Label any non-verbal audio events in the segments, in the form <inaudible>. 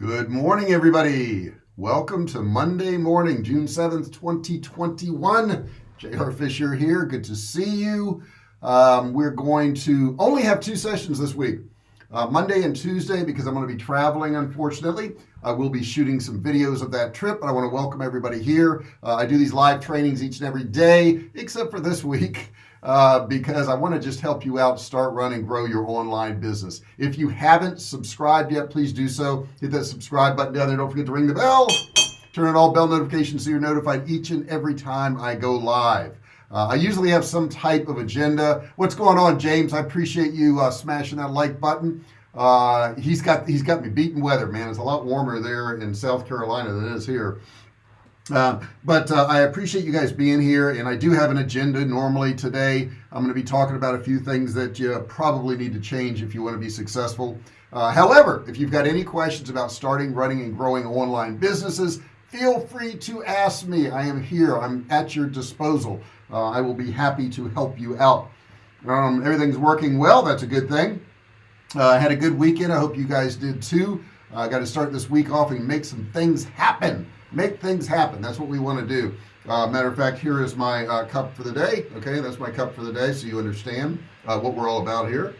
good morning everybody. Welcome to Monday morning June 7th 2021 JR Fisher here. Good to see you. Um, we're going to only have two sessions this week uh, Monday and Tuesday because I'm going to be traveling unfortunately. I will be shooting some videos of that trip but I want to welcome everybody here. Uh, I do these live trainings each and every day except for this week uh, because I want to just help you out start running grow your online business. If you haven't subscribed yet please do so. Hit that subscribe button down there. Don't forget to ring the bell. Turn on all bell notifications so you're notified each and every time I go live. Uh, I usually have some type of agenda. What's going on James? I appreciate you uh, smashing that like button. Uh, he's got he's got me beaten weather man. It's a lot warmer there in South Carolina than it is here uh, but uh, I appreciate you guys being here and I do have an agenda normally today. I'm going to be talking about a few things that you probably need to change if you want to be successful. Uh, however if you've got any questions about starting running and growing online businesses feel free to ask me. I am here. I'm at your disposal. Uh, I will be happy to help you out. Um, everything's working well. That's a good thing. Uh, I had a good weekend. I hope you guys did too. I got to start this week off and make some things happen make things happen. That's what we want to do. Uh, matter of fact here is my uh, cup for the day okay? That's my cup for the day so you understand uh, what we're all about here.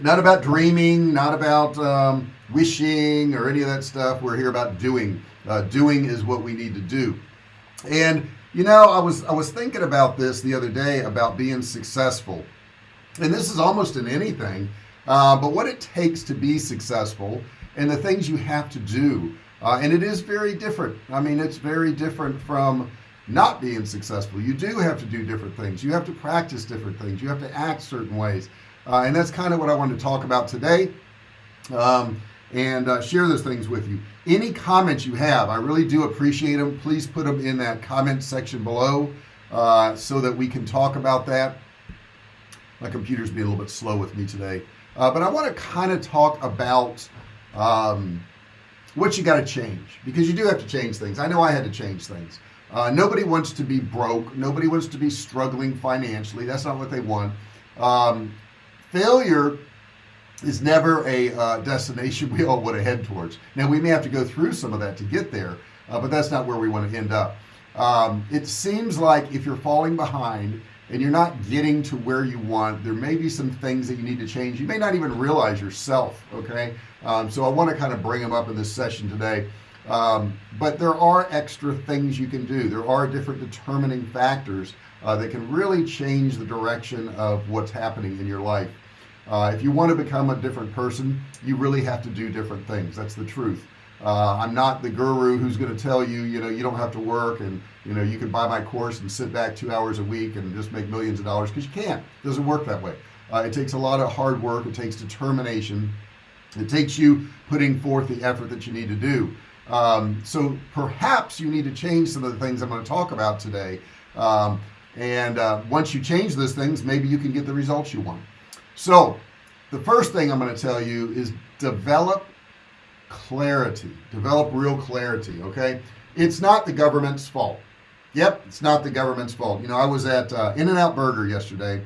Not about dreaming not about um, wishing or any of that stuff. We're here about doing. Uh, doing is what we need to do. And you know I was I was thinking about this the other day about being successful. And this is almost in anything uh, but what it takes to be successful and the things you have to do uh, and it is very different. I mean it's very different from not being successful. You do have to do different things. You have to practice different things. You have to act certain ways. Uh, and that's kind of what I wanted to talk about today um, and uh, share those things with you. Any comments you have I really do appreciate them please put them in that comment section below uh, so that we can talk about that. My computer's being a little bit slow with me today. Uh, but I want to kind of talk about um, what you got to change because you do have to change things. I know I had to change things. Uh, nobody wants to be broke. Nobody wants to be struggling financially. That's not what they want. Um, failure is never a uh, destination <laughs> we all want to head towards. Now we may have to go through some of that to get there uh, but that's not where we want to end up. Um, it seems like if you're falling behind and you're not getting to where you want there may be some things that you need to change. You may not even realize yourself okay? Um, so I want to kind of bring them up in this session today. Um, but there are extra things you can do. There are different determining factors uh, that can really change the direction of what's happening in your life. Uh, if you want to become a different person you really have to do different things. That's the truth uh, I'm not the guru who's going to tell you you know you don't have to work and you know you can buy my course and sit back two hours a week and just make millions of dollars because you can't. It doesn't work that way. Uh, it takes a lot of hard work. It takes determination. It takes you putting forth the effort that you need to do. Um, so perhaps you need to change some of the things I'm going to talk about today. Um, and uh, once you change those things maybe you can get the results you want. So the first thing I'm going to tell you is develop clarity. Develop real clarity okay? It's not the government's fault. Yep it's not the government's fault. You know I was at uh, In-N-Out Burger yesterday.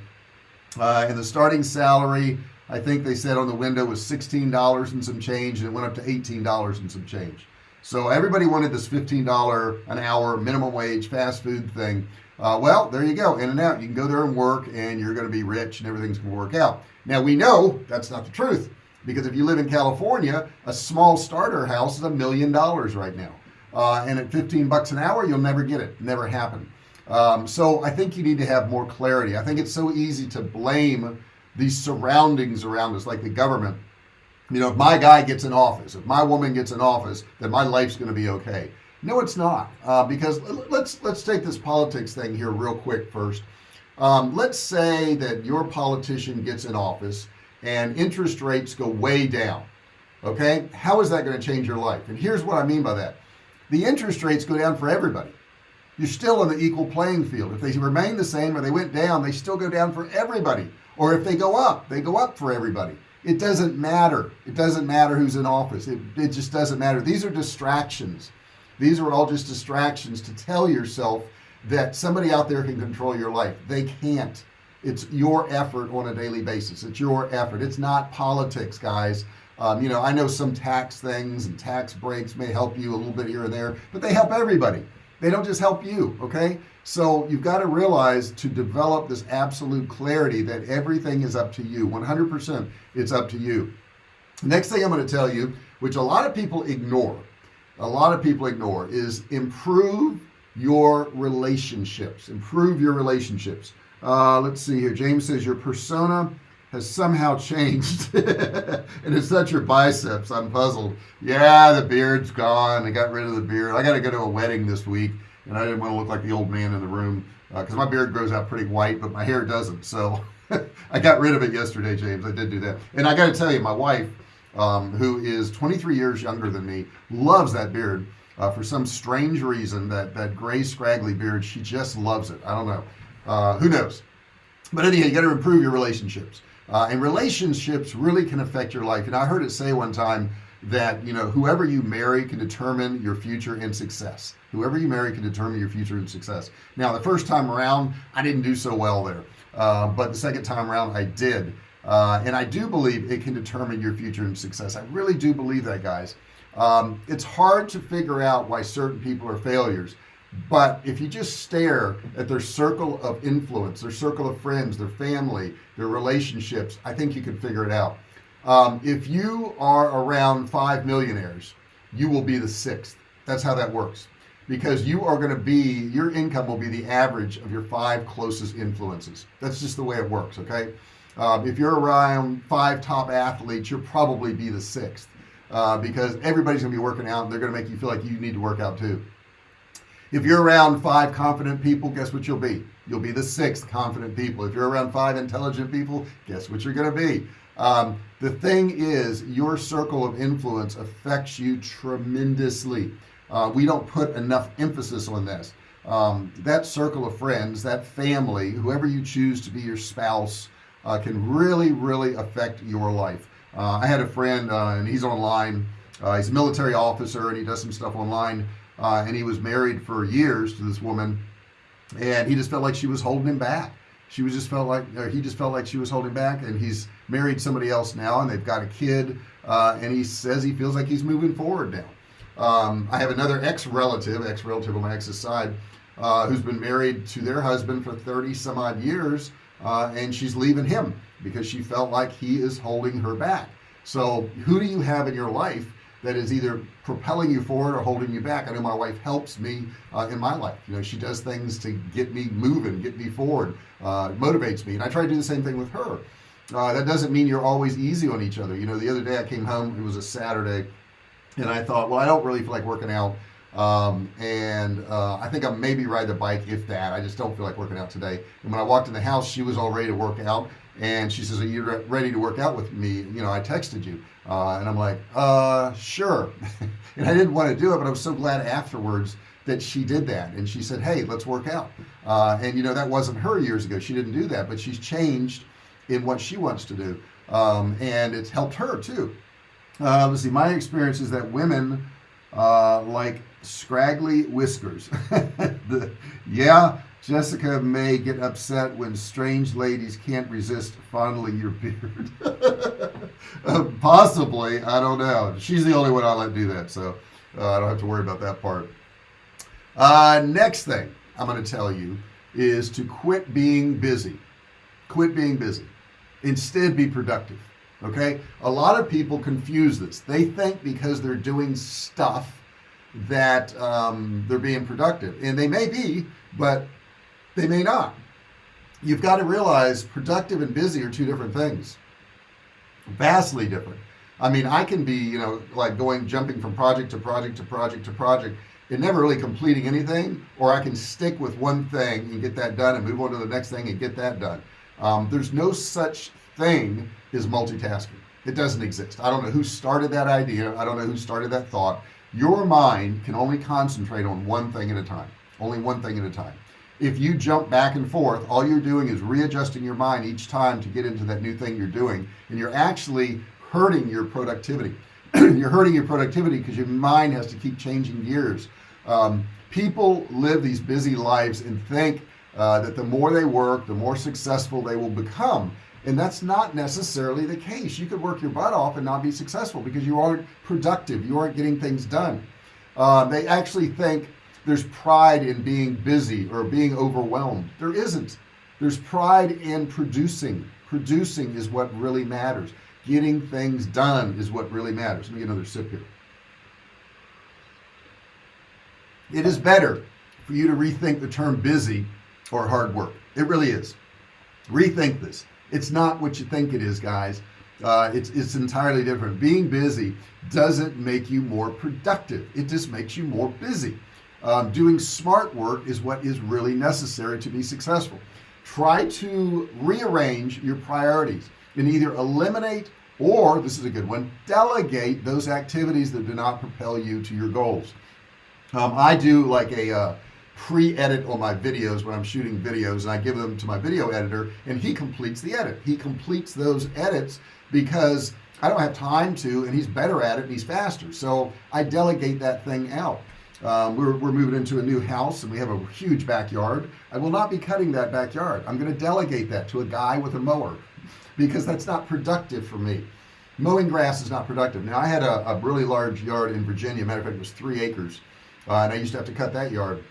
Uh, and the starting salary I think they said on the window was $16 and some change and it went up to $18 and some change. So everybody wanted this $15 an hour minimum wage fast food thing. Uh, well there you go In-N-Out. You can go there and work and you're going to be rich and everything's gonna work out. Now we know that's not the truth because if you live in California a small starter house is a million dollars right now. Uh, and at 15 bucks an hour you'll never get it. Never happen um, so I think you need to have more clarity. I think it's so easy to blame these surroundings around us like the government. You know if my guy gets in office if my woman gets in office then my life's going to be okay. No it's not uh, because let's let's take this politics thing here real quick first. Um, let's say that your politician gets in office and interest rates go way down okay? How is that going to change your life? And here's what I mean by that. The interest rates go down for everybody. You're still on the equal playing field. If they remain the same or they went down they still go down for everybody. Or if they go up they go up for everybody. It doesn't matter. It doesn't matter who's in office. It, it just doesn't matter. These are distractions. These are all just distractions to tell yourself that somebody out there can control your life. They can't it's your effort on a daily basis. It's your effort. It's not politics guys. Um, you know I know some tax things and tax breaks may help you a little bit here and there but they help everybody. They don't just help you okay? So you've got to realize to develop this absolute clarity that everything is up to you 100% it's up to you. Next thing I'm going to tell you which a lot of people ignore a lot of people ignore is improve your relationships. Improve your relationships uh, let's see here. James says your persona has somehow changed. <laughs> And it's not your biceps. I'm puzzled. Yeah the beard's gone. I got rid of the beard. I got to go to a wedding this week and I didn't want to look like the old man in the room because uh, my beard grows out pretty white but my hair doesn't so <laughs> I got rid of it yesterday James. I did do that. And I got to tell you my wife um, who is 23 years younger than me loves that beard uh, for some strange reason that that gray scraggly beard. She just loves it. I don't know uh, who knows? But anyhow you got to improve your relationships. Uh, and relationships really can affect your life. And I heard it say one time that you know whoever you marry can determine your future and success. Whoever you marry can determine your future and success. Now the first time around I didn't do so well there. Uh, but the second time around I did. Uh, and I do believe it can determine your future and success. I really do believe that guys. Um, it's hard to figure out why certain people are failures but if you just stare at their circle of influence their circle of friends their family their relationships I think you can figure it out. Um, if you are around five millionaires you will be the sixth. That's how that works. Because you are going to be your income will be the average of your five closest influences. That's just the way it works okay? Um, if you're around five top athletes you'll probably be the sixth uh, because everybody's gonna be working out and they're gonna make you feel like you need to work out too if you're around five confident people guess what you'll be? You'll be the sixth confident people. If you're around five intelligent people guess what you're gonna be? Um, the thing is your circle of influence affects you tremendously. Uh, we don't put enough emphasis on this. Um, that circle of friends that family whoever you choose to be your spouse uh, can really really affect your life. Uh, I had a friend uh, and he's online. Uh, he's a military officer and he does some stuff online uh, and he was married for years to this woman and he just felt like she was holding him back. She was just felt like he just felt like she was holding back and he's married somebody else now and they've got a kid uh, and he says he feels like he's moving forward now. Um, I have another ex-relative ex-relative on my ex's side uh, who's been married to their husband for 30 some odd years uh, and she's leaving him because she felt like he is holding her back. So who do you have in your life that is either propelling you forward or holding you back. I know my wife helps me uh, in my life. You know she does things to get me moving get me forward uh, motivates me. And I try to do the same thing with her. Uh, that doesn't mean you're always easy on each other. You know the other day I came home it was a Saturday and I thought well I don't really feel like working out. Um, and uh, I think I maybe ride the bike if that. I just don't feel like working out today. And when I walked in the house she was all ready to work out. And she says are you ready to work out with me? You know I texted you uh, and I'm like uh sure. <laughs> And I didn't want to do it but I was so glad afterwards that she did that. And she said hey let's work out. Uh, and you know that wasn't her years ago. She didn't do that but she's changed in what she wants to do. Um, and it's helped her too. Uh, let's see. My experience is that women uh, like scraggly whiskers. <laughs> The, yeah Jessica may get upset when strange ladies can't resist fondling your beard <laughs> <laughs> possibly I don't know. She's the only one I let do that so uh, I don't have to worry about that part. Uh, next thing I'm going to tell you is to quit being busy. Quit being busy. Instead be productive okay? A lot of people confuse this. They think because they're doing stuff that um, they're being productive and they may be but they may not. You've got to realize productive and busy are two different things vastly different. I mean I can be you know like going jumping from project to project to project to project and never really completing anything or I can stick with one thing and get that done and move on to the next thing and get that done. Um, there's no such thing as multitasking. It doesn't exist. I don't know who started that idea. I don't know who started that thought. Your mind can only concentrate on one thing at a time only one thing at a time if you jump back and forth all you're doing is readjusting your mind each time to get into that new thing you're doing and you're actually hurting your productivity. <clears throat> You're hurting your productivity because your mind has to keep changing gears. Um, people live these busy lives and think uh, that the more they work the more successful they will become and that's not necessarily the case. You could work your butt off and not be successful because you aren't productive. You aren't getting things done. Uh, they actually think there's pride in being busy or being overwhelmed. There isn't. There's pride in producing. Producing is what really matters. Getting things done is what really matters. Let me get another sip here. It is better for you to rethink the term busy or hard work. It really is. Rethink this. It's not what you think it is guys. Uh, it's it's entirely different. Being busy doesn't make you more productive. It just makes you more busy um, doing smart work is what is really necessary to be successful. Try to rearrange your priorities and either eliminate or this is a good one delegate those activities that do not propel you to your goals. Um, I do like a uh, pre-edit on my videos when I'm shooting videos and I give them to my video editor and he completes the edit. He completes those edits because I don't have time to and he's better at it and he's faster. So I delegate that thing out um, we're, we're moving into a new house and we have a huge backyard. I will not be cutting that backyard. I'm going to delegate that to a guy with a mower because that's not productive for me. Mowing grass is not productive. Now I had a, a really large yard in Virginia. Matter of fact it was three acres uh, and I used to have to cut that yard.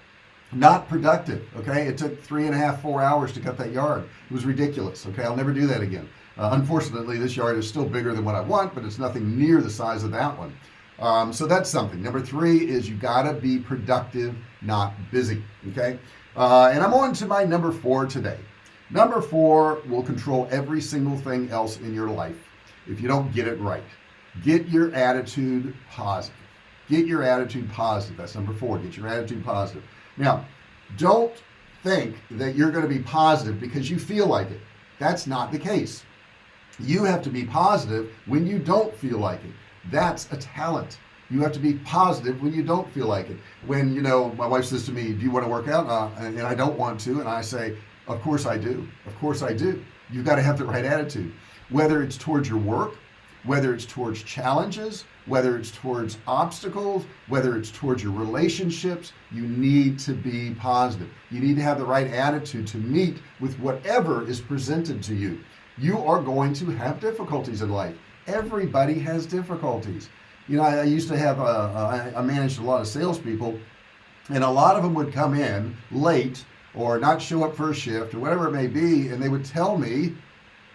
Not productive okay? It took three and a half four hours to cut that yard. It was ridiculous okay? I'll never do that again. Uh, unfortunately this yard is still bigger than what I want but it's nothing near the size of that one um, so that's something. Number three is you gotta be productive not busy okay? Uh, and I'm on to my number four today. Number four will control every single thing else in your life if you don't get it right. Get your attitude positive. Get your attitude positive. That's number four. Get your attitude positive. Now don't think that you're going to be positive because you feel like it. That's not the case. You have to be positive when you don't feel like it that's a talent. You have to be positive when you don't feel like it. When you know my wife says to me do you want to work out? Uh, and, and I don't want to and I say of course I do. Of course I do. You've got to have the right attitude. Whether it's towards your work whether it's towards challenges whether it's towards obstacles whether it's towards your relationships you need to be positive. You need to have the right attitude to meet with whatever is presented to you. You are going to have difficulties in life everybody has difficulties. You know I, I used to have a, a, I managed a lot of salespeople and a lot of them would come in late or not show up for a shift or whatever it may be and they would tell me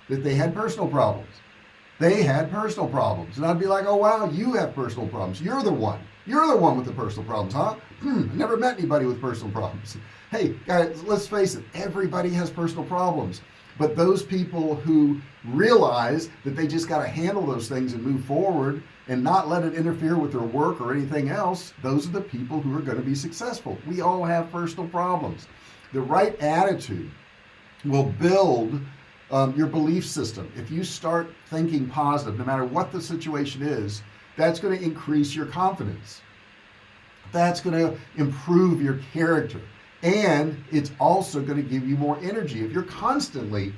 that they had personal problems. They had personal problems. And I'd be like oh wow you have personal problems. You're the one. You're the one with the personal problems huh? Hmm, I never met anybody with personal problems. Hey guys let's face it everybody has personal problems but those people who realize that they just got to handle those things and move forward and not let it interfere with their work or anything else those are the people who are going to be successful. We all have personal problems. The right attitude will build um, your belief system. If you start thinking positive no matter what the situation is that's going to increase your confidence. That's going to improve your character and it's also going to give you more energy. If you're constantly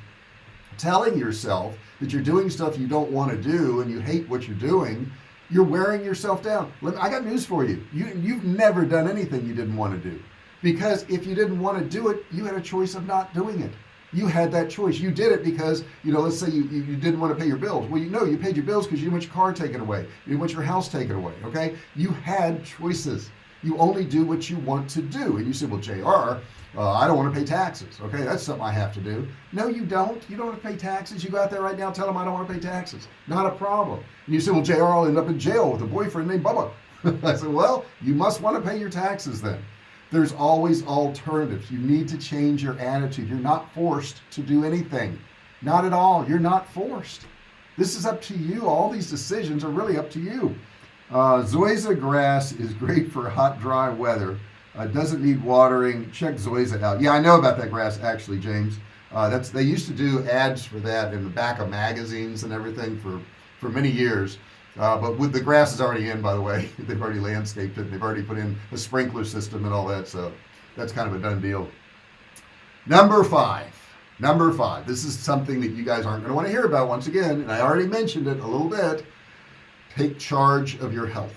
telling yourself that you're doing stuff you don't want to do and you hate what you're doing you're wearing yourself down. I got news for you. You you've never done anything you didn't want to do. Because if you didn't want to do it you had a choice of not doing it. You had that choice. You did it because you know let's say you, you didn't want to pay your bills. Well you know you paid your bills because you want your car taken away. You want your house taken away okay? You had choices you only do what you want to do. And you say well JR uh, I don't want to pay taxes. Okay that's something I have to do. No you don't. You don't have to pay taxes. You go out there right now tell them I don't want to pay taxes. Not a problem. And you say well JR I'll end up in jail with a boyfriend named Bubba. <laughs> I said well you must want to pay your taxes then. There's always alternatives. You need to change your attitude. You're not forced to do anything. Not at all. You're not forced. This is up to you. All these decisions are really up to you uh, Zoysia grass is great for hot dry weather. Uh, doesn't need watering. Check Zoysia out. Yeah I know about that grass actually James. Uh, that's they used to do ads for that in the back of magazines and everything for for many years. Uh, but with the grass is already in by the way. <laughs> They've already landscaped it. They've already put in a sprinkler system and all that so that's kind of a done deal. Number five. Number five. This is something that you guys aren't going to want to hear about once again and I already mentioned it a little bit take charge of your health.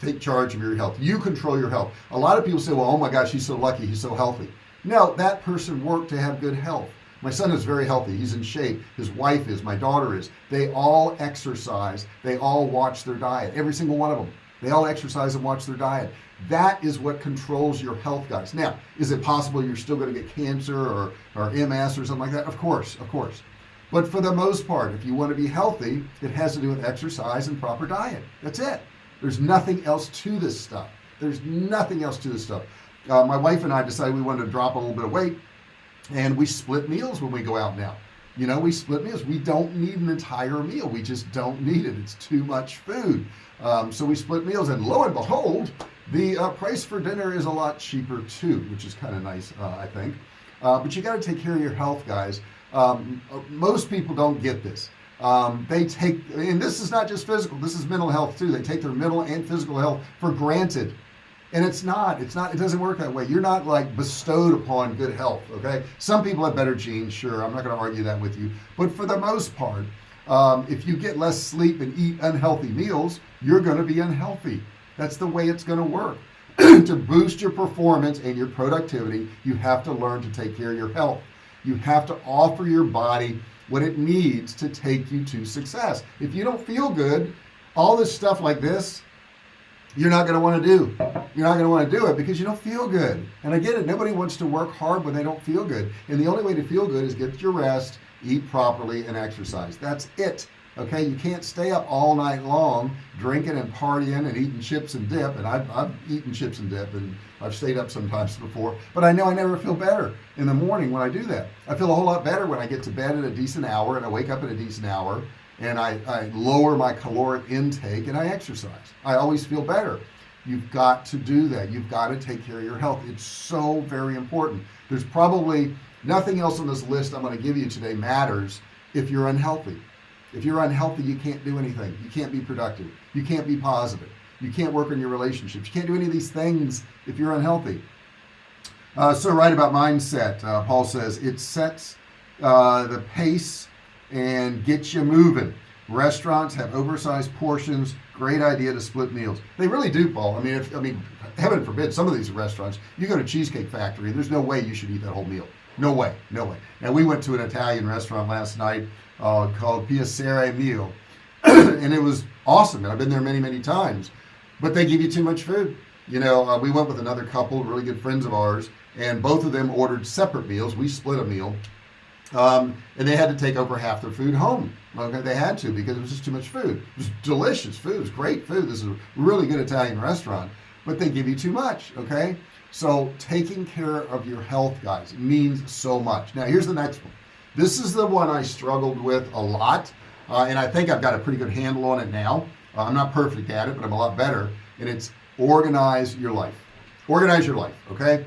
Take charge of your health. You control your health. A lot of people say well oh my gosh he's so lucky he's so healthy. No that person worked to have good health. My son is very healthy. He's in shape. His wife is. My daughter is. They all exercise. They all watch their diet. Every single one of them. They all exercise and watch their diet. That is what controls your health guys. Now is it possible you're still going to get cancer or, or MS or something like that? Of course of course but for the most part if you want to be healthy it has to do with exercise and proper diet. That's it. There's nothing else to this stuff. There's nothing else to this stuff. Uh, my wife and I decided we wanted to drop a little bit of weight and we split meals when we go out now. You know we split meals. We don't need an entire meal. We just don't need it. It's too much food. Um, so we split meals and lo and behold the uh, price for dinner is a lot cheaper too which is kind of nice uh, I think. Uh, but you got to take care of your health guys um, most people don't get this. Um, they take and this is not just physical this is mental health too. They take their mental and physical health for granted. And it's not it's not it doesn't work that way. You're not like bestowed upon good health okay? Some people have better genes sure I'm not going to argue that with you. But for the most part um, if you get less sleep and eat unhealthy meals you're going to be unhealthy. That's the way it's going to work. <clears throat> To boost your performance and your productivity you have to learn to take care of your health you have to offer your body what it needs to take you to success. If you don't feel good all this stuff like this you're not going to want to do. You're not going to want to do it because you don't feel good. And I get it nobody wants to work hard when they don't feel good. And the only way to feel good is get your rest eat properly and exercise. That's it okay you can't stay up all night long drinking and partying and eating chips and dip and I've, I've eaten chips and dip and I've stayed up sometimes before but I know I never feel better in the morning when I do that. I feel a whole lot better when I get to bed at a decent hour and I wake up at a decent hour and I, I lower my caloric intake and I exercise. I always feel better. You've got to do that. You've got to take care of your health. It's so very important. There's probably nothing else on this list I'm going to give you today matters if you're unhealthy if you're unhealthy you can't do anything. You can't be productive. You can't be positive. You can't work on your relationships. You can't do any of these things if you're unhealthy. Uh, so right about mindset uh, Paul says it sets uh, the pace and gets you moving. Restaurants have oversized portions. Great idea to split meals. They really do Paul. I mean if I mean heaven forbid some of these restaurants you go to Cheesecake Factory there's no way you should eat that whole meal. No way. No way. And we went to an Italian restaurant last night uh, called Piacere Meal. <clears throat> and it was awesome and I've been there many many times. But they give you too much food. You know uh, we went with another couple really good friends of ours and both of them ordered separate meals. We split a meal um, and they had to take over half their food home. Okay they had to because it was just too much food. It was delicious food. It was great food. This is a really good Italian restaurant. But they give you too much okay? So taking care of your health guys means so much. Now here's the next one this is the one I struggled with a lot uh, and I think I've got a pretty good handle on it now. Uh, I'm not perfect at it but I'm a lot better and it's organize your life. Organize your life okay?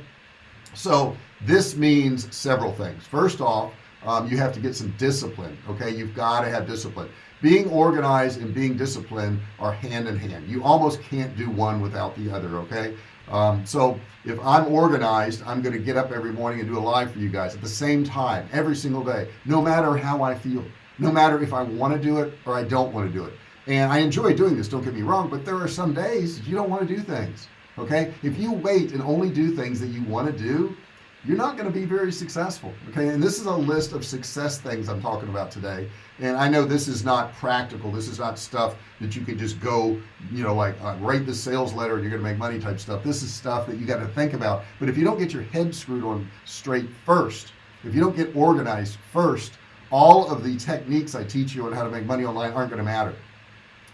So this means several things. First off um, you have to get some discipline okay? You've got to have discipline. Being organized and being disciplined are hand in hand. You almost can't do one without the other okay um, so if I'm organized I'm gonna get up every morning and do a live for you guys at the same time every single day no matter how I feel no matter if I want to do it or I don't want to do it. And I enjoy doing this don't get me wrong but there are some days you don't want to do things okay? If you wait and only do things that you want to do you're not going to be very successful okay? And this is a list of success things I'm talking about today and I know this is not practical. This is not stuff that you can just go you know like uh, write the sales letter and you're gonna make money type stuff. This is stuff that you got to think about. But if you don't get your head screwed on straight first if you don't get organized first all of the techniques I teach you on how to make money online aren't to matter.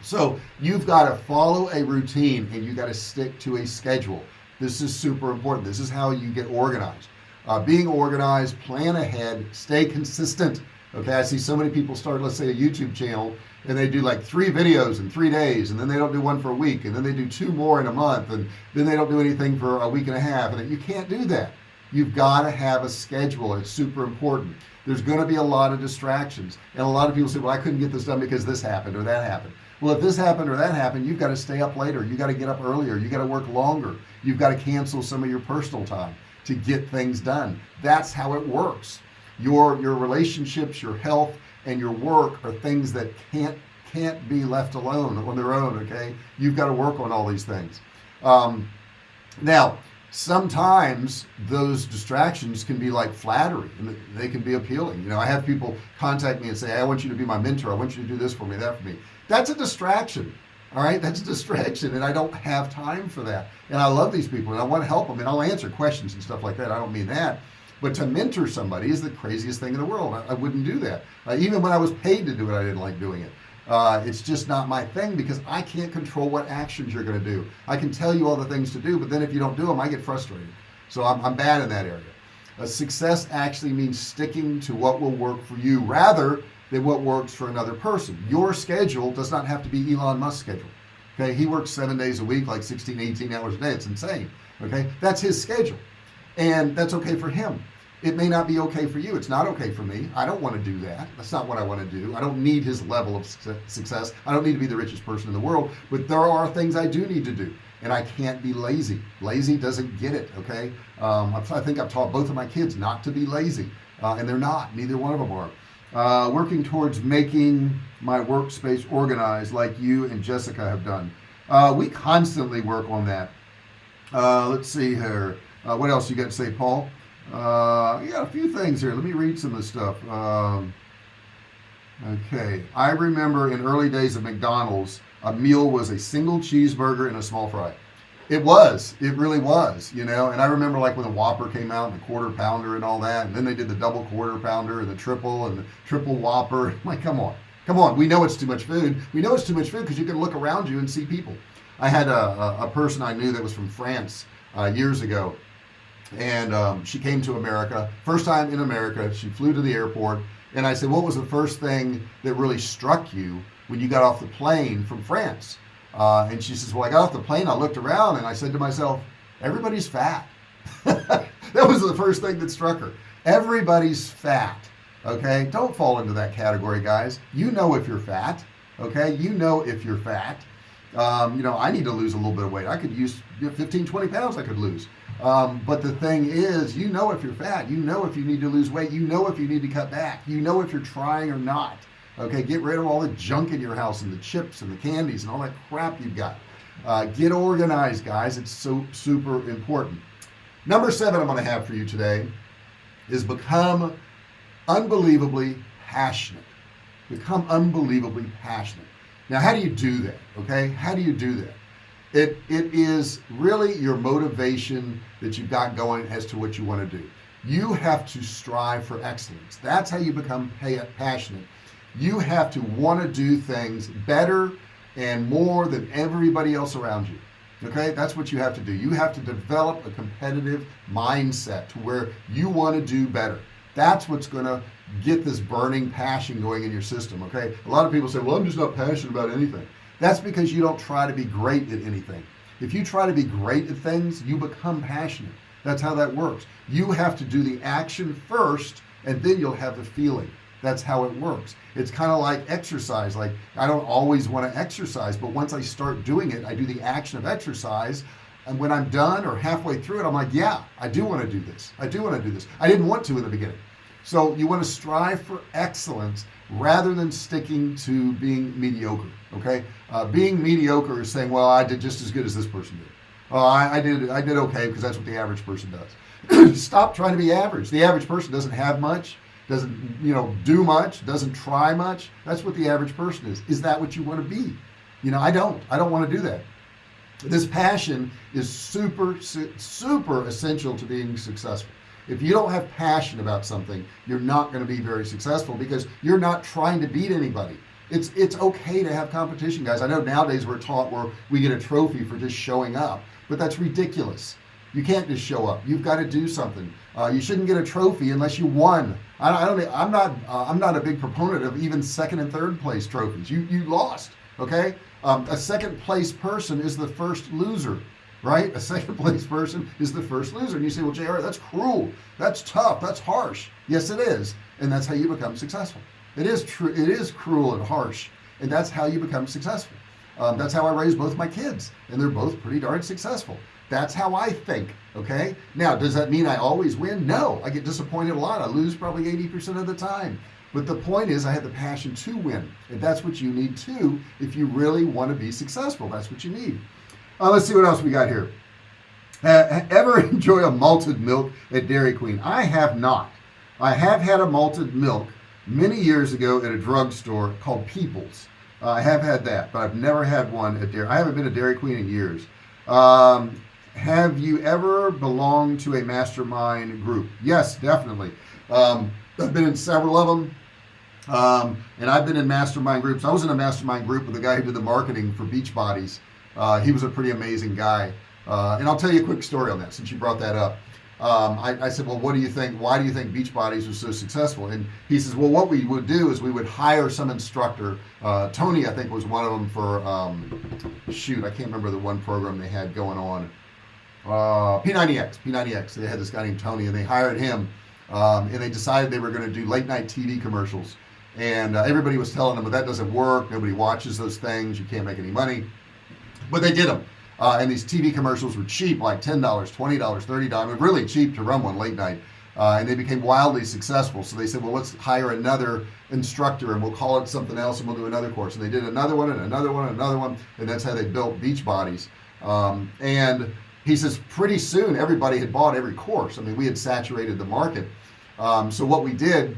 So you've got to follow a routine and you got to stick to a schedule. This is super important. This is how you get organized. Uh, being organized plan ahead stay consistent okay I see so many people start let's say a YouTube channel and they do like three videos in three days and then they don't do one for a week and then they do two more in a month and then they don't do anything for a week and a half and you can't do that. You've got to have a schedule it's super important. There's going to be a lot of distractions and a lot of people say well I couldn't get this done because this happened or that happened. Well if this happened or that happened you've got to stay up later you got to get up earlier you got to work longer you've got to cancel some of your personal time to get things done. That's how it works your your relationships your health and your work are things that can't can't be left alone on their own okay? You've got to work on all these things. Um, now sometimes those distractions can be like flattery and they can be appealing. You know I have people contact me and say I want you to be my mentor. I want you to do this for me that for me. That's a distraction all right? That's a distraction and I don't have time for that. And I love these people and I want to help them and I'll answer questions and stuff like that. I don't mean that but to mentor somebody is the craziest thing in the world. I, I wouldn't do that. Uh, even when I was paid to do it I didn't like doing it. Uh, it's just not my thing because I can't control what actions you're going to do. I can tell you all the things to do but then if you don't do them I get frustrated. So I'm, I'm bad in that area. A success actually means sticking to what will work for you rather than what works for another person. Your schedule does not have to be Elon Musk's schedule. Okay? He works seven days a week like 16 18 hours a day. It's insane. Okay? That's his schedule. And that's okay for him it may not be okay for you. It's not okay for me. I don't want to do that. That's not what I want to do. I don't need his level of success. I don't need to be the richest person in the world. But there are things I do need to do and I can't be lazy. Lazy doesn't get it okay? Um, I think I've taught both of my kids not to be lazy uh, and they're not. Neither one of them are. Uh, working towards making my workspace organized like you and Jessica have done. Uh, we constantly work on that. Uh, let's see here. Uh, what else you got to say Paul uh, got a few things here. Let me read some of the stuff. Um, okay. I remember in early days of McDonald's a meal was a single cheeseburger and a small fry. It was. It really was you know? And I remember like when the Whopper came out and the quarter pounder and all that and then they did the double quarter pounder and the triple and the triple Whopper. I'm <laughs> like come on. Come on. We know it's too much food. We know it's too much food because you can look around you and see people. I had a, a, a person I knew that was from France uh, years ago and um, she came to America first time in America she flew to the airport and I said what was the first thing that really struck you when you got off the plane from France? Uh, and she says well I got off the plane I looked around and I said to myself everybody's fat. <laughs> That was the first thing that struck her. Everybody's fat okay? Don't fall into that category guys. You know if you're fat okay? You know if you're fat. Um, you know I need to lose a little bit of weight. I could use 15 20 pounds I could lose. Um, but the thing is you know if you're fat you know if you need to lose weight you know if you need to cut back you know if you're trying or not. Okay get rid of all the junk in your house and the chips and the candies and all that crap you've got. Uh, get organized guys. It's so super important. Number seven I'm going to have for you today is become unbelievably passionate. Become unbelievably passionate. Now how do you do that? Okay how do you do that it it is really your motivation that you've got going as to what you want to do. You have to strive for excellence. That's how you become passionate. You have to want to do things better and more than everybody else around you. Okay? That's what you have to do. You have to develop a competitive mindset to where you want to do better. That's what's going to get this burning passion going in your system okay? A lot of people say well I'm just not passionate about anything that's because you don't try to be great at anything. If you try to be great at things you become passionate. That's how that works. You have to do the action first and then you'll have the feeling. That's how it works. It's kind of like exercise. Like I don't always want to exercise but once I start doing it I do the action of exercise and when I'm done or halfway through it I'm like yeah I do want to do this. I do want to do this. I didn't want to in the beginning so you want to strive for excellence rather than sticking to being mediocre okay? Uh, being mediocre is saying well I did just as good as this person did. Oh I, I did I did okay because that's what the average person does. <clears throat> Stop trying to be average. The average person doesn't have much doesn't you know do much doesn't try much. That's what the average person is. Is that what you want to be? You know I don't. I don't want to do that. This passion is super super essential to being successful if you don't have passion about something you're not going to be very successful because you're not trying to beat anybody. It's it's okay to have competition guys. I know nowadays we're taught where we get a trophy for just showing up but that's ridiculous. You can't just show up. You've got to do something. Uh, you shouldn't get a trophy unless you won. I, I don't I'm not uh, I'm not a big proponent of even second and third place trophies. You you lost okay? Um, a second place person is the first loser right? A second place person is the first loser. And you say well JR that's cruel. That's tough. That's harsh. Yes it is. And that's how you become successful. It is true. It is cruel and harsh. And that's how you become successful. Um, that's how I raised both my kids. And they're both pretty darn successful. That's how I think okay? Now does that mean I always win? No. I get disappointed a lot. I lose probably 80% of the time. But the point is I have the passion to win. And that's what you need too if you really want to be successful. That's what you need uh, let's see what else we got here. <laughs> Ever enjoy a malted milk at Dairy Queen? I have not. I have had a malted milk many years ago at a drugstore called Peoples. Uh, I have had that but I've never had one at Dairy I haven't been a Dairy Queen in years. Um, have you ever belonged to a mastermind group? Yes definitely. Um, I've been in several of them um, and I've been in mastermind groups. I was in a mastermind group with a guy who did the marketing for Beachbodies uh, he was a pretty amazing guy. Uh, and I'll tell you a quick story on that since you brought that up. Um, I, I, said well what do you think why do you think Beachbodies was so successful? And he says well what we would do is we would hire some instructor. Uh, Tony I think was one of them for um, shoot I can't remember the one program they had going on. Uh, P90X P90X they had this guy named Tony and they hired him um, and they decided they were going to do late night TV commercials. And uh, everybody was telling them but that doesn't work. Nobody watches those things. You can't make any money but they did them uh, and these TV commercials were cheap like $10 $20 $30 really cheap to run one late night. Uh, and they became wildly successful. So they said well let's hire another instructor and we'll call it something else and we'll do another course. And they did another one and another one and another one and that's how they built Beachbodies um, and he says pretty soon everybody had bought every course. I mean we had saturated the market. Um, so what we did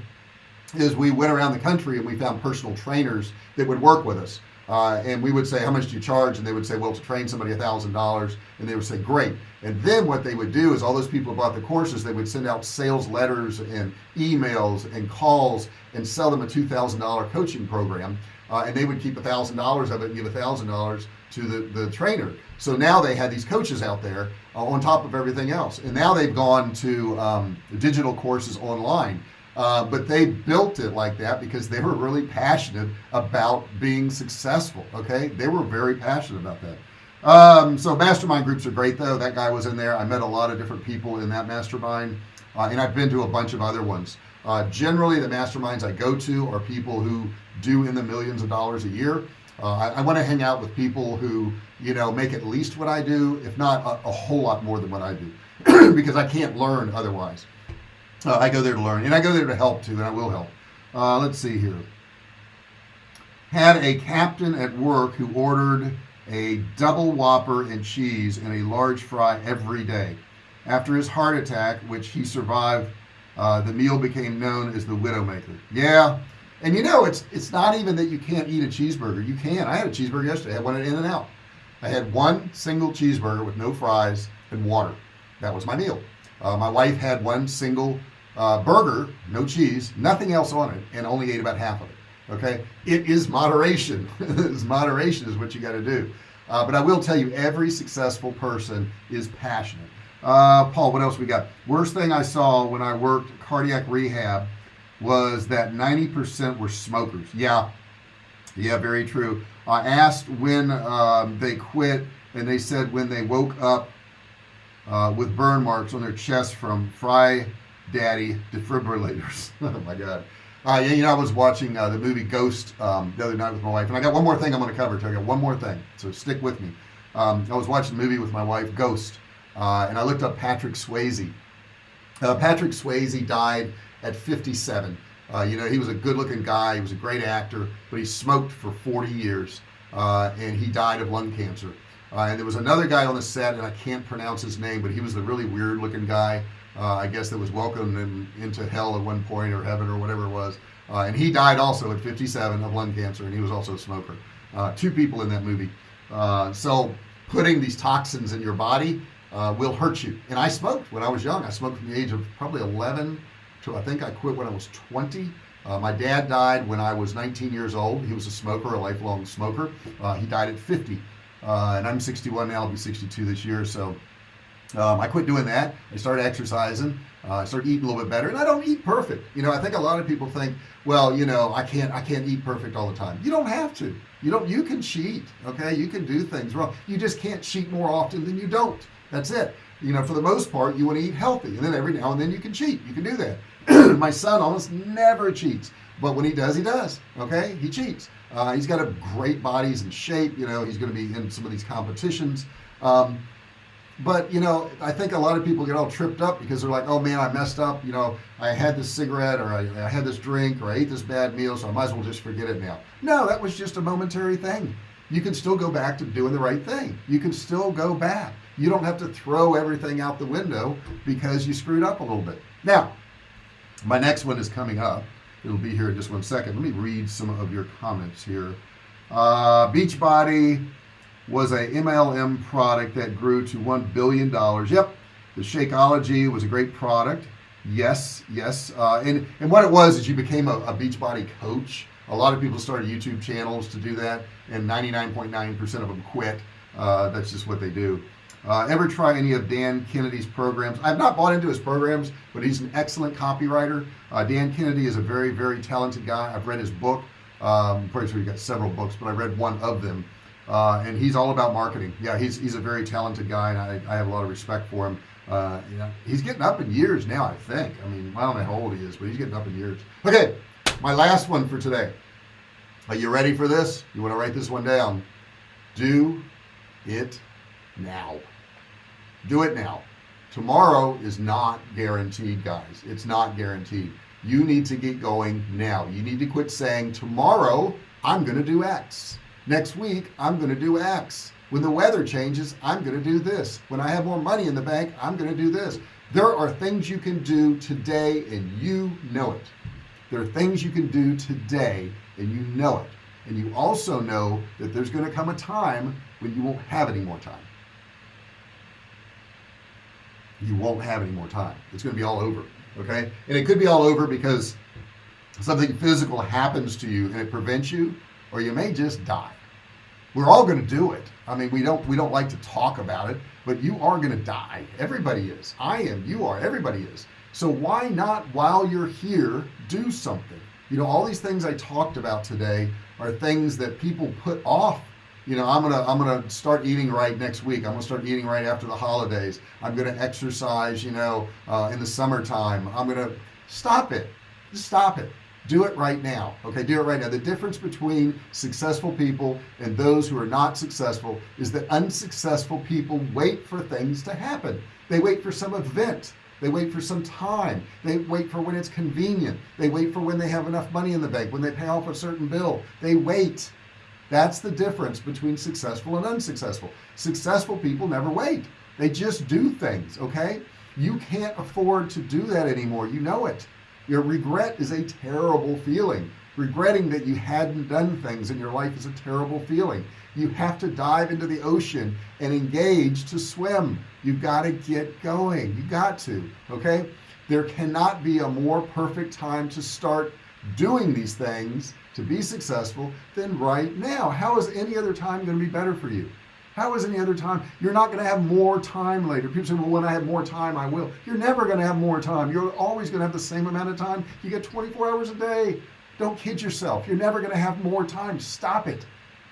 is we went around the country and we found personal trainers that would work with us uh, and we would say how much do you charge? And they would say well to train somebody a thousand dollars. And they would say great. And then what they would do is all those people who bought the courses they would send out sales letters and emails and calls and sell them a $2,000 coaching program. Uh, and they would keep a thousand dollars of it and give a thousand dollars to the the trainer. So now they had these coaches out there uh, on top of everything else. And now they've gone to um, digital courses online uh, but they built it like that because they were really passionate about being successful okay? They were very passionate about that. Um, so mastermind groups are great though. That guy was in there. I met a lot of different people in that mastermind uh, and I've been to a bunch of other ones. Uh, generally the masterminds I go to are people who do in the millions of dollars a year. Uh, I, I want to hang out with people who you know make at least what I do if not a, a whole lot more than what I do <clears throat> because I can't learn otherwise uh, I go there to learn and I go there to help too and I will help. Uh, let's see here. Had a captain at work who ordered a double whopper and cheese and a large fry every day. After his heart attack which he survived uh, the meal became known as the Widowmaker. Yeah and you know it's it's not even that you can't eat a cheeseburger. You can. I had a cheeseburger yesterday. I had one at In-N-Out I had one single cheeseburger with no fries and water. That was my meal uh, my wife had one single uh, burger no cheese nothing else on it and only ate about half of it okay? It is moderation. <laughs> Is moderation is what you got to do. Uh, but I will tell you every successful person is passionate. Uh, Paul what else we got? Worst thing I saw when I worked cardiac rehab was that 90% were smokers. Yeah. Yeah very true. I asked when um, they quit and they said when they woke up uh, with burn marks on their chest from fry daddy defibrillators. <laughs> Oh my god. Uh, you know I was watching uh, the movie Ghost um, the other night with my wife and I got one more thing I'm going to cover I got one more thing so stick with me. Um, I was watching the movie with my wife Ghost uh, and I looked up Patrick Swayze. Uh, Patrick Swayze died at 57 uh, you know he was a good-looking guy he was a great actor but he smoked for 40 years uh, and he died of lung cancer uh, and there was another guy on the set and I can't pronounce his name but he was the really weird looking guy. Uh, I guess that was welcomed in, into hell at one point or heaven or whatever it was. Uh, and he died also at 57 of lung cancer and he was also a smoker. Uh, two people in that movie. So putting these toxins in your body will hurt you. And I smoked when I was young. I smoked from the age of probably 11 to I think I quit when I was 20 uh, my dad died when I was 19 years old. He was a smoker a lifelong smoker. Uh, he died at 50 uh, and I'm 61 now I'll be 62 this year so um, I quit doing that. I started exercising. Uh, I started eating a little bit better and I don't eat perfect. You know I think a lot of people think well you know I can't I can't eat perfect all the time. You don't have to. You don't you can cheat okay? You can do things wrong. You just can't cheat more often than you don't. That's it. You know for the most part you want to eat healthy and then every now and then you can cheat. You can do that. <clears throat> My son almost never cheats but when he does he does okay? He cheats uh, he's got a great body he's in shape you know he's going to be in some of these competitions. Um, but you know I think a lot of people get all tripped up because they're like oh man I messed up you know I had this cigarette or I, I had this drink or I ate this bad meal so I might as well just forget it now. No that was just a momentary thing. You can still go back to doing the right thing. You can still go back. You don't have to throw everything out the window because you screwed up a little bit. Now my next one is coming up it'll be here in just one second. Let me read some of your comments here. Uh, Beachbody was a MLM product that grew to $1 billion yep the Shakeology was a great product. Yes yes uh, and and what it was is you became a, a Beachbody coach. A lot of people started YouTube channels to do that and 99.9% of them quit. Uh, that's just what they do uh, ever try any of Dan Kennedy's programs? I've not bought into his programs but he's an excellent copywriter. Uh, Dan Kennedy is a very very talented guy. I've read his book. Um, pretty sure he got several books but I read one of them. Uh, and he's all about marketing. Yeah he's, he's a very talented guy and I, I have a lot of respect for him. Uh, he's getting up in years now I think. I mean I don't know how old he is but he's getting up in years. Okay my last one for today. Are you ready for this? You want to write this one down. Do it now. Do it now. Tomorrow is not guaranteed guys. It's not guaranteed. You need to get going now. You need to quit saying tomorrow I'm gonna do X. Next week I'm gonna do X. When the weather changes I'm gonna do this. When I have more money in the bank I'm gonna do this. There are things you can do today and you know it. There are things you can do today and you know it. And you also know that there's going to come a time when you won't have any more time you won't have any more time. It's going to be all over okay? And it could be all over because something physical happens to you and it prevents you or you may just die. We're all going to do it. I mean we don't we don't like to talk about it but you are going to die. Everybody is. I am you are everybody is. So why not while you're here do something? You know all these things I talked about today are things that people put off you know I'm gonna I'm gonna start eating right next week. I'm gonna start eating right after the holidays. I'm gonna exercise you know uh, in the summertime. I'm gonna stop it. Stop it. Do it right now. Okay do it right now. The difference between successful people and those who are not successful is that unsuccessful people wait for things to happen. They wait for some event. They wait for some time. They wait for when it's convenient. They wait for when they have enough money in the bank when they pay off a certain bill. They wait that's the difference between successful and unsuccessful. Successful people never wait. They just do things okay? You can't afford to do that anymore. You know it. Your regret is a terrible feeling. Regretting that you hadn't done things in your life is a terrible feeling. You have to dive into the ocean and engage to swim. You've got to get going. You got to okay? There cannot be a more perfect time to start doing these things to be successful than right now. How is any other time going to be better for you? How is any other time? You're not going to have more time later. People say well when I have more time I will. You're never going to have more time. You're always going to have the same amount of time. You get 24 hours a day. Don't kid yourself. You're never going to have more time. Stop it.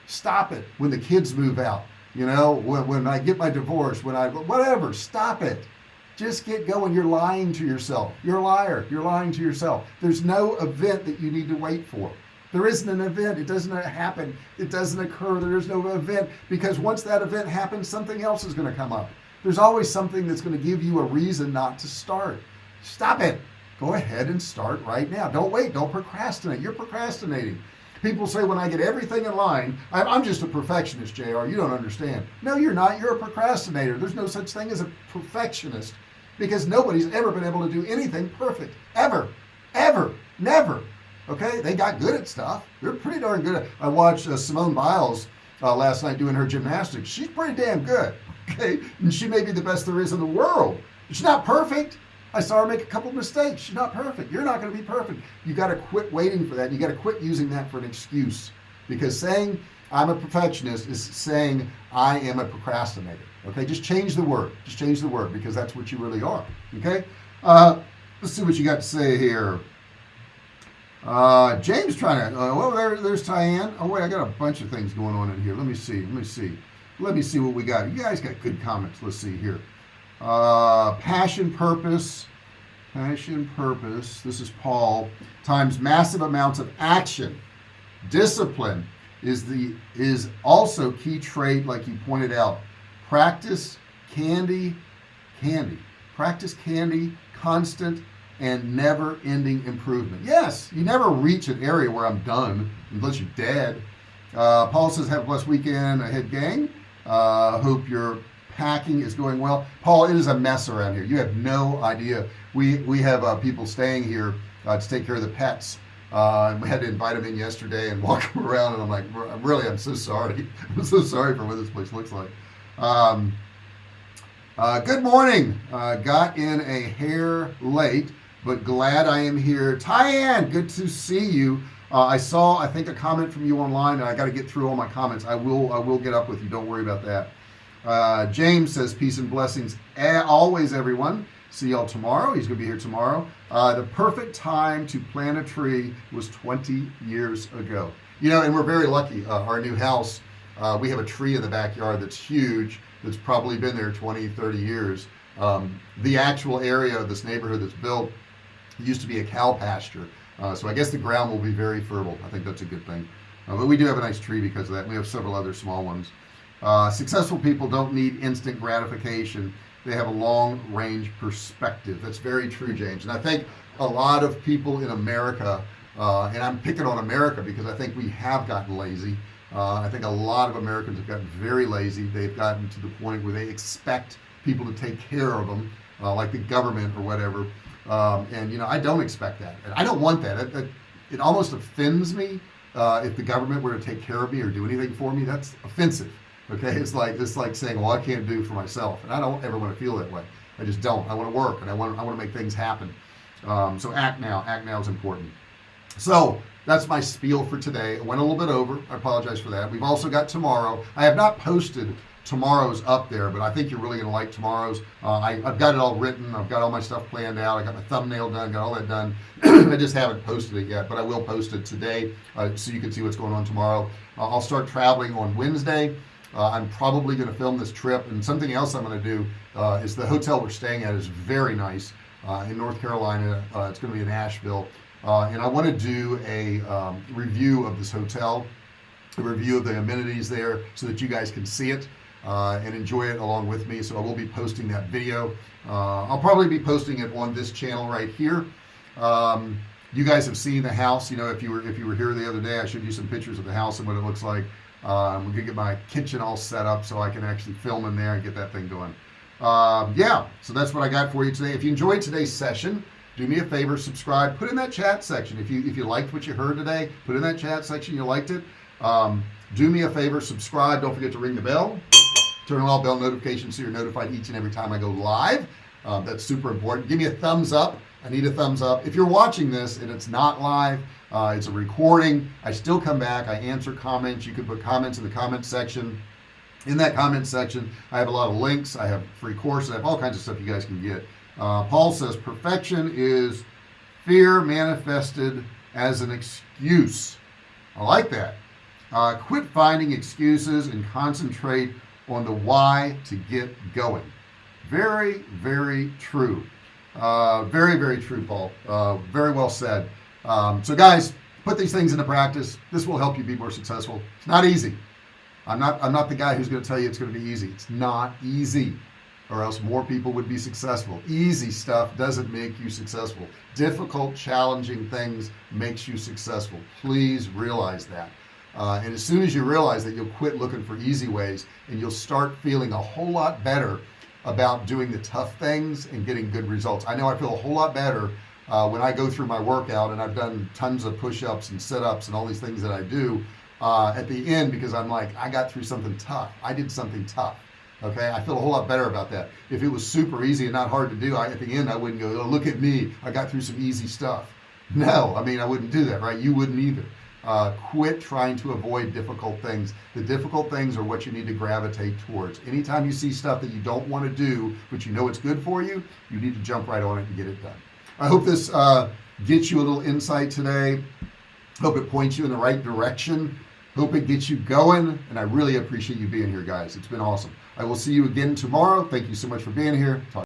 Stop it when the kids move out. You know when, when I get my divorce when I whatever stop it. Just get going. You're lying to yourself. You're a liar. You're lying to yourself. There's no event that you need to wait for there isn't an event. It doesn't happen. It doesn't occur. There is no event. Because once that event happens something else is going to come up. There's always something that's going to give you a reason not to start. Stop it. Go ahead and start right now. Don't wait. Don't procrastinate. You're procrastinating. People say when I get everything in line I'm just a perfectionist JR you don't understand. No you're not. You're a procrastinator. There's no such thing as a perfectionist because nobody's ever been able to do anything perfect. Ever. Ever. Never okay they got good at stuff. They're pretty darn good. I watched uh, Simone Biles uh, last night doing her gymnastics. She's pretty damn good <laughs> okay? And she may be the best there is in the world. She's not perfect. I saw her make a couple mistakes. She's not perfect. You're not going to be perfect. You got to quit waiting for that. You got to quit using that for an excuse. Because saying I'm a perfectionist is saying I am a procrastinator okay? Just change the word. Just change the word because that's what you really are okay? Uh, let's see what you got to say here uh, James trying to uh, well there, there's Tyann. Oh wait I got a bunch of things going on in here. Let me see let me see. Let me see what we got. You guys got good comments. Let's see here. Uh, passion purpose. Passion purpose. This is Paul. Times massive amounts of action. Discipline is the is also key trait like you pointed out. Practice candy candy. Practice candy constant and never-ending improvement. Yes you never reach an area where I'm done unless you're dead. Uh, Paul says have a blessed weekend ahead gang. Uh, hope your packing is going well. Paul it is a mess around here. You have no idea. We we have uh, people staying here uh, to take care of the pets. Uh, we had to invite them in yesterday and <laughs> walk them around and I'm like really I'm so sorry. <laughs> I'm so sorry for what this place looks like. Um, uh, good morning. Uh, got in a hair late but glad I am here. Tyann good to see you. Uh, I saw I think a comment from you online and I got to get through all my comments. I will I will get up with you. Don't worry about that. Uh, James says peace and blessings always everyone. See y'all tomorrow. He's gonna be here tomorrow. Uh, the perfect time to plant a tree was 20 years ago. You know and we're very lucky. Uh, our new house uh, we have a tree in the backyard that's huge that's probably been there 20 30 years. Um, the actual area of this neighborhood that's built used to be a cow pasture uh, so I guess the ground will be very fertile. I think that's a good thing. Uh, but we do have a nice tree because of that. We have several other small ones. Uh, successful people don't need instant gratification. They have a long-range perspective. That's very true James. And I think a lot of people in America uh, and I'm picking on America because I think we have gotten lazy. Uh, I think a lot of Americans have gotten very lazy. They've gotten to the point where they expect people to take care of them uh, like the government or whatever um, and you know I don't expect that. And I don't want that. It, it, it almost offends me uh, if the government were to take care of me or do anything for me. That's offensive okay? It's like it's like saying well I can't do for myself. And I don't ever want to feel that way. I just don't. I want to work and I want I want to make things happen. Um, so act now. Act now is important. So that's my spiel for today. I went a little bit over. I apologize for that. We've also got tomorrow. I have not posted tomorrow's up there but I think you're really gonna like tomorrow's. Uh, I, have got it all written I've got all my stuff planned out I got my thumbnail done got all that done. <clears throat> I just haven't posted it yet but I will post it today uh, so you can see what's going on tomorrow. Uh, I'll start traveling on Wednesday. Uh, I'm probably going to film this trip and something else I'm going to do uh, is the hotel we're staying at is very nice uh, in North Carolina. It's going to be in Asheville. And I want to do a um, review of this hotel a review of the amenities there so that you guys can see it uh, and enjoy it along with me. So I will be posting that video. I'll probably be posting it on this channel right here. Um, you guys have seen the house. You know if you were if you were here the other day I showed you some pictures of the house and what it looks like. Um, we're gonna get my kitchen all set up so I can actually film in there and get that thing going. Um, yeah so that's what I got for you today. If you enjoyed today's session do me a favor subscribe put in that chat section. If you if you liked what you heard today put in that chat section you liked it. Um, do me a favor subscribe. Don't forget to ring the bell turn on all bell notifications so you're notified each and every time I go live. Um, that's super important. Give me a thumbs up. I need a thumbs up. If you're watching this and it's not live uh, it's a recording I still come back. I answer comments. You can put comments in the comment section. In that comment section I have a lot of links. I have free courses. I have all kinds of stuff you guys can get. Uh, Paul says perfection is fear manifested as an excuse. I like that. Uh, quit finding excuses and concentrate on the why to get going. Very very true. Uh, very very true Paul. Uh, very well said. Um, so guys put these things into practice. This will help you be more successful. It's not easy. I'm not I'm not the guy who's going to tell you it's going to be easy. It's not easy or else more people would be successful. Easy stuff doesn't make you successful. Difficult challenging things makes you successful. Please realize that uh, and as soon as you realize that you'll quit looking for easy ways and you'll start feeling a whole lot better about doing the tough things and getting good results. I know I feel a whole lot better uh, when I go through my workout and I've done tons of push-ups and sit-ups and all these things that I do uh, at the end because I'm like I got through something tough. I did something tough. Okay? I feel a whole lot better about that. If it was super easy and not hard to do I, at the end I wouldn't go oh, look at me. I got through some easy stuff. No. I mean I wouldn't do that right? You wouldn't either uh, quit trying to avoid difficult things. The difficult things are what you need to gravitate towards. Anytime you see stuff that you don't want to do but you know it's good for you you need to jump right on it and get it done. I hope this uh, gets you a little insight today. Hope it points you in the right direction. Hope it gets you going and I really appreciate you being here guys. It's been awesome. I will see you again tomorrow. Thank you so much for being here. Talk